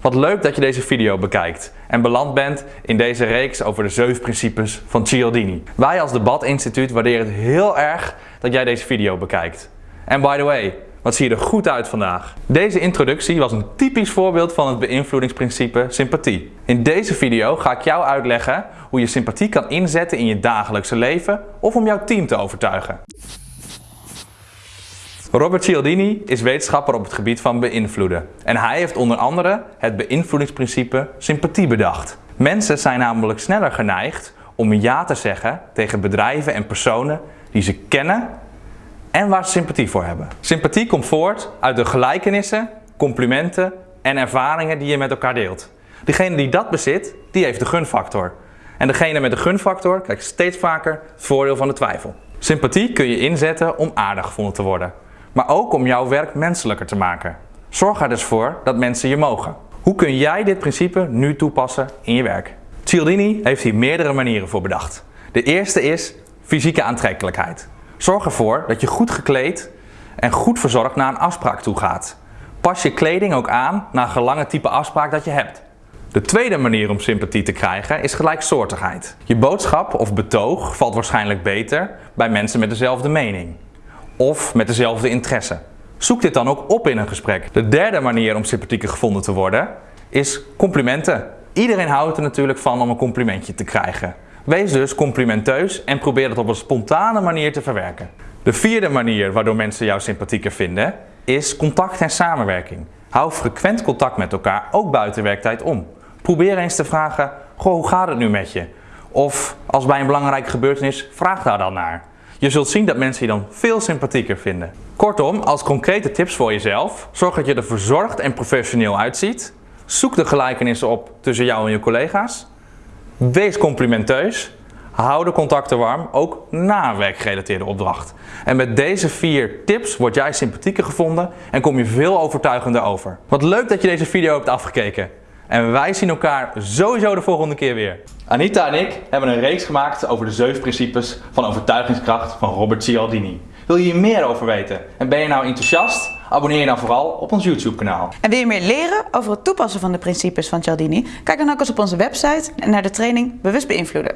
Wat leuk dat je deze video bekijkt en beland bent in deze reeks over de zeven principes van Cialdini. Wij als Debat Instituut waarderen het heel erg dat jij deze video bekijkt. En by the way, wat zie je er goed uit vandaag. Deze introductie was een typisch voorbeeld van het beïnvloedingsprincipe sympathie. In deze video ga ik jou uitleggen hoe je sympathie kan inzetten in je dagelijkse leven of om jouw team te overtuigen. Robert Cialdini is wetenschapper op het gebied van beïnvloeden. En hij heeft onder andere het beïnvloedingsprincipe sympathie bedacht. Mensen zijn namelijk sneller geneigd om ja te zeggen tegen bedrijven en personen die ze kennen en waar ze sympathie voor hebben. Sympathie komt voort uit de gelijkenissen, complimenten en ervaringen die je met elkaar deelt. Degene die dat bezit, die heeft de gunfactor. En degene met de gunfactor krijgt steeds vaker het voordeel van de twijfel. Sympathie kun je inzetten om aardig gevonden te worden maar ook om jouw werk menselijker te maken. Zorg er dus voor dat mensen je mogen. Hoe kun jij dit principe nu toepassen in je werk? Cialdini heeft hier meerdere manieren voor bedacht. De eerste is fysieke aantrekkelijkheid. Zorg ervoor dat je goed gekleed en goed verzorgd naar een afspraak toe gaat. Pas je kleding ook aan naar gelange type afspraak dat je hebt. De tweede manier om sympathie te krijgen is gelijksoortigheid. Je boodschap of betoog valt waarschijnlijk beter bij mensen met dezelfde mening of met dezelfde interesse. Zoek dit dan ook op in een gesprek. De derde manier om sympathieker gevonden te worden is complimenten. Iedereen houdt er natuurlijk van om een complimentje te krijgen. Wees dus complimenteus en probeer het op een spontane manier te verwerken. De vierde manier waardoor mensen jou sympathieker vinden is contact en samenwerking. Hou frequent contact met elkaar, ook buiten werktijd om. Probeer eens te vragen, goh, hoe gaat het nu met je? Of als bij een belangrijke gebeurtenis, vraag daar dan naar. Je zult zien dat mensen je dan veel sympathieker vinden. Kortom, als concrete tips voor jezelf, zorg dat je er verzorgd en professioneel uitziet. Zoek de gelijkenissen op tussen jou en je collega's. Wees complimenteus. Hou de contacten warm, ook na een werkgerelateerde opdracht. En met deze vier tips word jij sympathieker gevonden en kom je veel overtuigender over. Wat leuk dat je deze video hebt afgekeken. En wij zien elkaar sowieso de volgende keer weer. Anita en ik hebben een reeks gemaakt over de zeven principes van overtuigingskracht van Robert Cialdini. Wil je hier meer over weten en ben je nou enthousiast? Abonneer je dan vooral op ons YouTube kanaal. En wil je meer leren over het toepassen van de principes van Cialdini? Kijk dan ook eens op onze website en naar de training Bewust Beïnvloeden.